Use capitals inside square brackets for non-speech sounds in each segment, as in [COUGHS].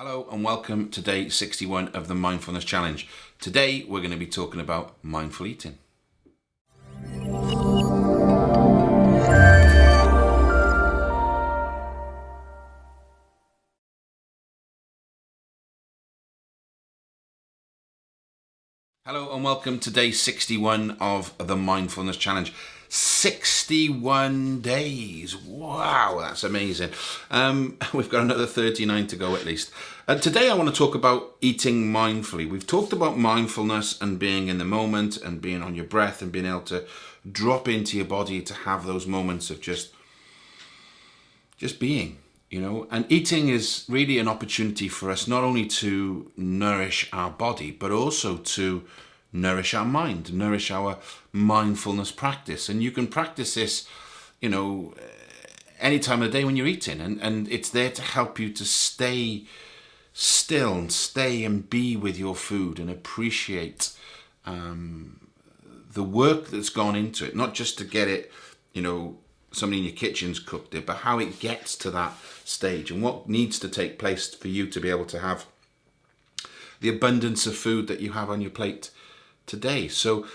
Hello and welcome to day 61 of the Mindfulness Challenge. Today we're going to be talking about mindful eating. Hello and welcome to day 61 of the Mindfulness Challenge. 61 days. Wow, that's amazing. Um, [LAUGHS] we've got another 39 to go at least. Uh, today I want to talk about eating mindfully. We've talked about mindfulness and being in the moment and being on your breath and being able to drop into your body to have those moments of just just being you know and eating is really an opportunity for us not only to nourish our body but also to nourish our mind, nourish our mindfulness practice. And you can practice this, you know, any time of the day when you're eating. And, and it's there to help you to stay still and stay and be with your food and appreciate um, the work that's gone into it, not just to get it, you know, somebody in your kitchen's cooked it, but how it gets to that stage and what needs to take place for you to be able to have the abundance of food that you have on your plate today. So,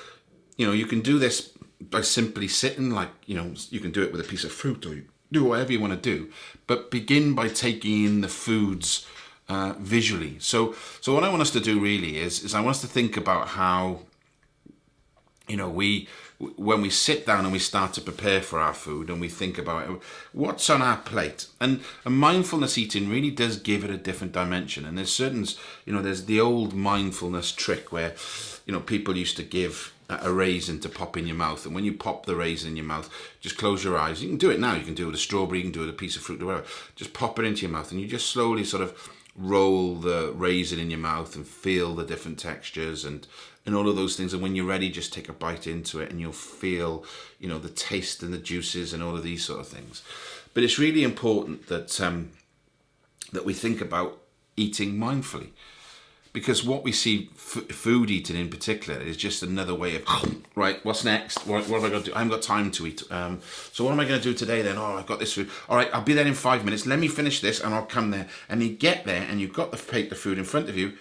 you know, you can do this by simply sitting, like, you know, you can do it with a piece of fruit or do whatever you want to do, but begin by taking in the foods uh, visually. So, so what I want us to do really is, is I want us to think about how, you know, we, when we sit down and we start to prepare for our food and we think about what's on our plate? And, and mindfulness eating really does give it a different dimension. And there's certain you know there's the old mindfulness trick where you know people used to give a raisin to pop in your mouth. And when you pop the raisin in your mouth just close your eyes. You can do it now. You can do it with a strawberry you can do it with a piece of fruit or whatever. Just pop it into your mouth and you just slowly sort of roll the raisin in your mouth and feel the different textures and and all of those things. And when you're ready just take a bite into it and you'll feel you know the taste and the juices and all of these sort of things. But it's really important that um, that we think about eating mindfully because what we see food eating in particular is just another way of [COUGHS] right what's next? What, what have i got to do? I haven't got time to eat um, so what am i going to do today then? Oh i've got this food. All right i'll be there in five minutes. Let me finish this and i'll come there. And you get there and you've got the plate of food in front of you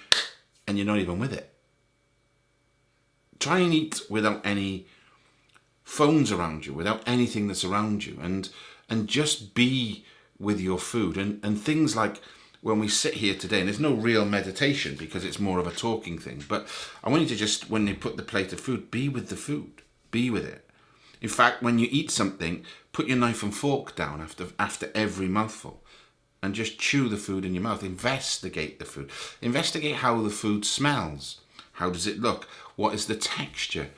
and you're not even with it. Try and eat without any phones around you without anything that's around you and and just be with your food. And and things like when we sit here today, and there's no real meditation because it's more of a talking thing, but I want you to just, when you put the plate of food, be with the food, be with it. In fact, when you eat something, put your knife and fork down after, after every mouthful and just chew the food in your mouth. Investigate the food. Investigate how the food smells. How does it look? What is the texture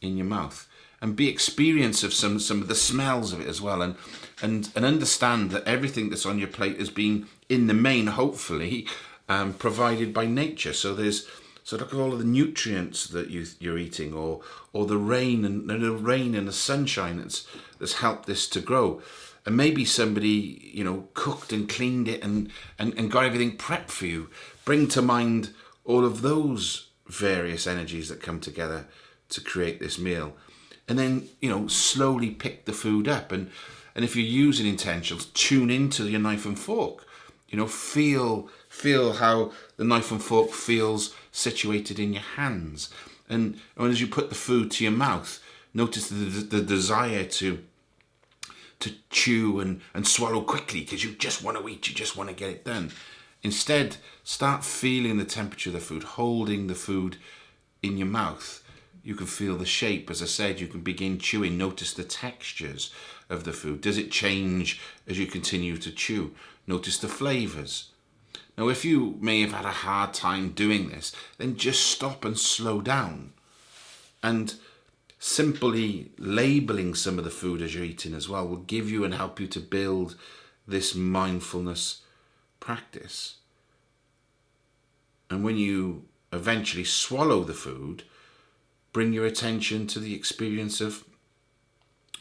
in your mouth? and be experience of some some of the smells of it as well and and and understand that everything that's on your plate has been in the main hopefully um, provided by nature so there's so look at all of the nutrients that you you're eating or or the rain and the rain and the sunshine that's that's helped this to grow and maybe somebody you know cooked and cleaned it and and, and got everything prepped for you bring to mind all of those various energies that come together to create this meal. And then you know slowly pick the food up. And and if you're using intentions tune into your knife and fork. You know feel feel how the knife and fork feels situated in your hands. And, and as you put the food to your mouth notice the, the desire to to chew and, and swallow quickly because you just want to eat, you just want to get it done. Instead, start feeling the temperature of the food, holding the food in your mouth you can feel the shape. As I said, you can begin chewing. Notice the textures of the food. Does it change as you continue to chew? Notice the flavors. Now, if you may have had a hard time doing this, then just stop and slow down. And simply labeling some of the food as you're eating as well will give you and help you to build this mindfulness practice. And when you eventually swallow the food, bring your attention to the experience of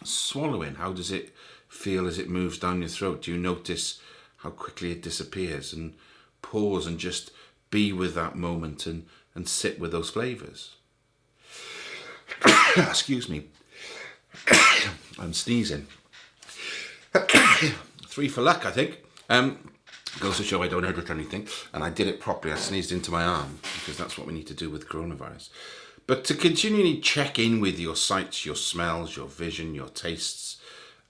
swallowing. How does it feel as it moves down your throat? Do you notice how quickly it disappears? And pause and just be with that moment and, and sit with those flavours. [COUGHS] Excuse me. [COUGHS] I'm sneezing. [COUGHS] Three for luck, I think. Um, Goes to show I don't edit anything, and I did it properly. I sneezed into my arm because that's what we need to do with coronavirus. But to continually check in with your sights, your smells, your vision, your tastes,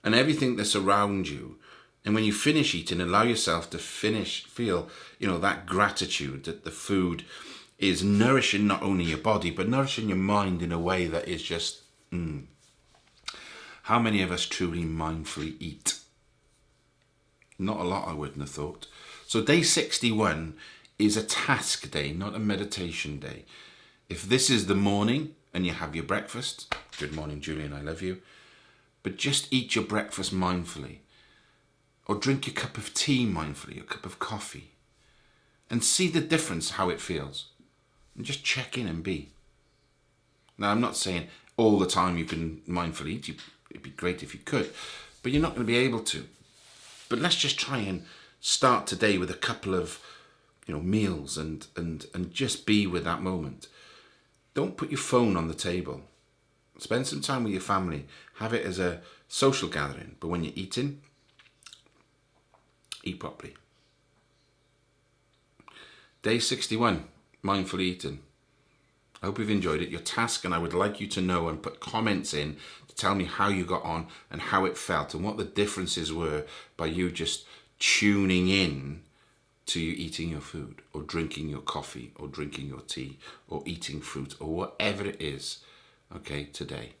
and everything that's around you. And when you finish eating, allow yourself to finish, feel, you know, that gratitude that the food is nourishing not only your body, but nourishing your mind in a way that is just, mm. How many of us truly mindfully eat? Not a lot, I wouldn't have thought. So day 61 is a task day, not a meditation day. If this is the morning and you have your breakfast, good morning, Julian, I love you, but just eat your breakfast mindfully. Or drink your cup of tea mindfully, your cup of coffee, and see the difference, how it feels. And just check in and be. Now, I'm not saying all the time you can mindfully eat. It'd be great if you could, but you're not going to be able to. But let's just try and start today with a couple of you know meals and and and just be with that moment don't put your phone on the table. Spend some time with your family. Have it as a social gathering. But when you're eating eat properly. Day 61 mindful eating. I hope you've enjoyed it. Your task, and I would like you to know and put comments in to tell me how you got on and how it felt and what the differences were by you just tuning in to you eating your food or drinking your coffee or drinking your tea or eating fruit or whatever it is, okay, today.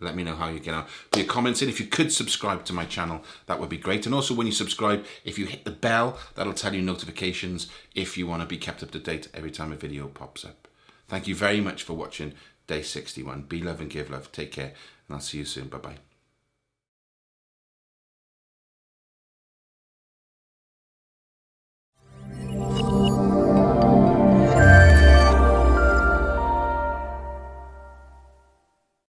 Let me know how you get on. Put your comments in. If you could subscribe to my channel, that would be great. And also when you subscribe, if you hit the bell, that'll tell you notifications if you want to be kept up to date every time a video pops up. Thank you very much for watching day 61. Be love and give love. Take care. And I'll see you soon. Bye-bye.